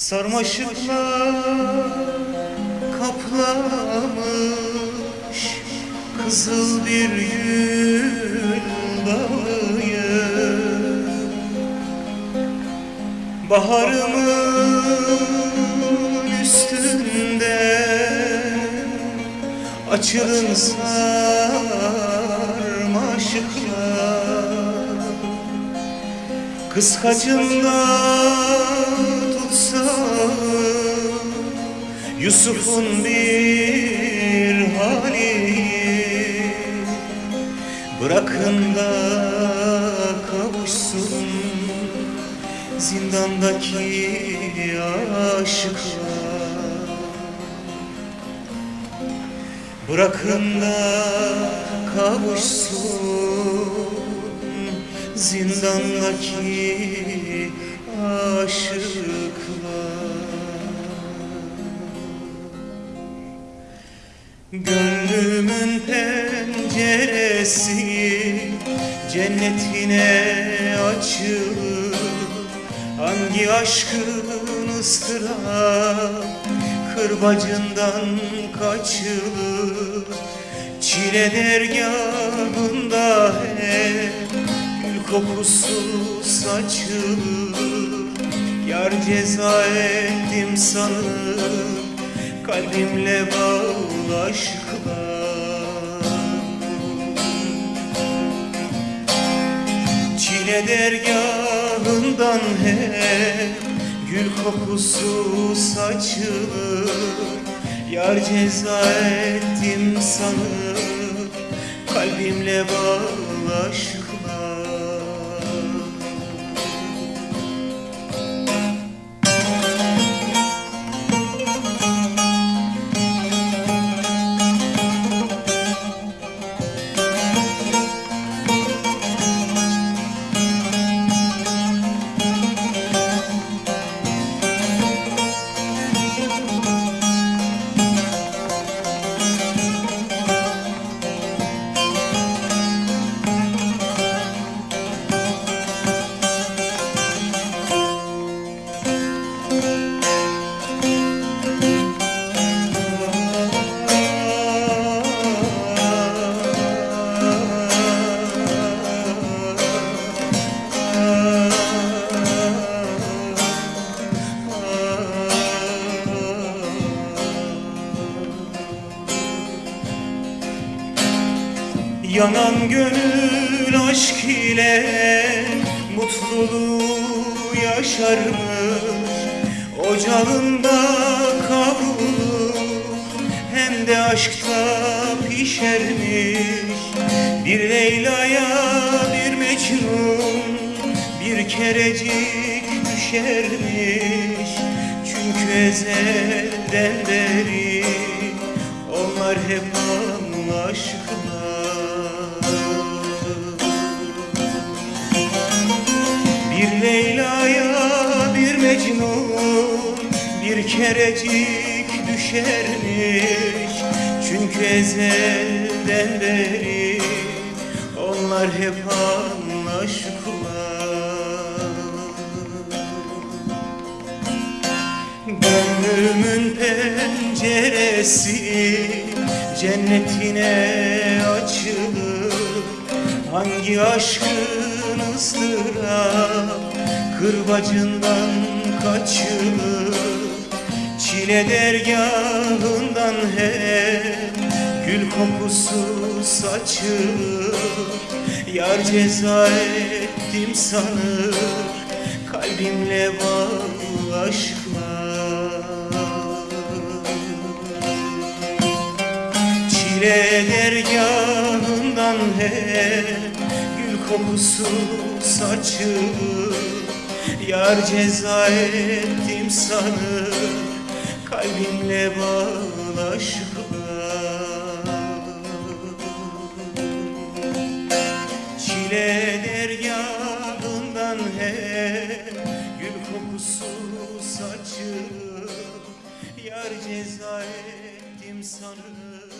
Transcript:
Sarmaşıklar kaplamış Kızıl bir gül bağıyı Baharımın üstünde Açılın sarmaşıklar. Kıskacında Yusuf'un bir hali. Bırakın da kavuşsun Zindandaki aşıklar. Bırakın da kavuşsun zindandaki aşıklar Gönlümün penceresi cennetine açılır. Hangi aşkın ıstırap kırbacından kaçılır. Çile dergahında hep gül kokusu saçılır. Yar ceza ettim sanırım kalbimle bağlı aşklar Çile dergahından hep gül kokusu saçılır. Yar ceza ettim sanıp kalbimle bağlı aşklar Yanan gönül aşk ile mutluluğu yaşarmış. Ocağında kavrulur hem de aşkta pişermiş. Bir Leyla'ya bir Mecnun bir kerecik düşermiş. Çünkü ezelden beri onlar hep aşıklar bir kerecik düşermiş. Çünkü ezelden beri onlar hep aşıklar Gönlümün penceresi cennetine açılır. Hangi aşkın ıstırap kırbacından kaçılır Çile dergahından hep gül kokusu saçılır. Yar ceza ettim sanır kalbimle bağlı aşklar. Çile dergahından hep gül kokusu saçılır. Yar ceza ettim sanır kalbimle bağlı aşklar Çile dergahından hep gül kokusu saçılır Yar ceza ettim sanır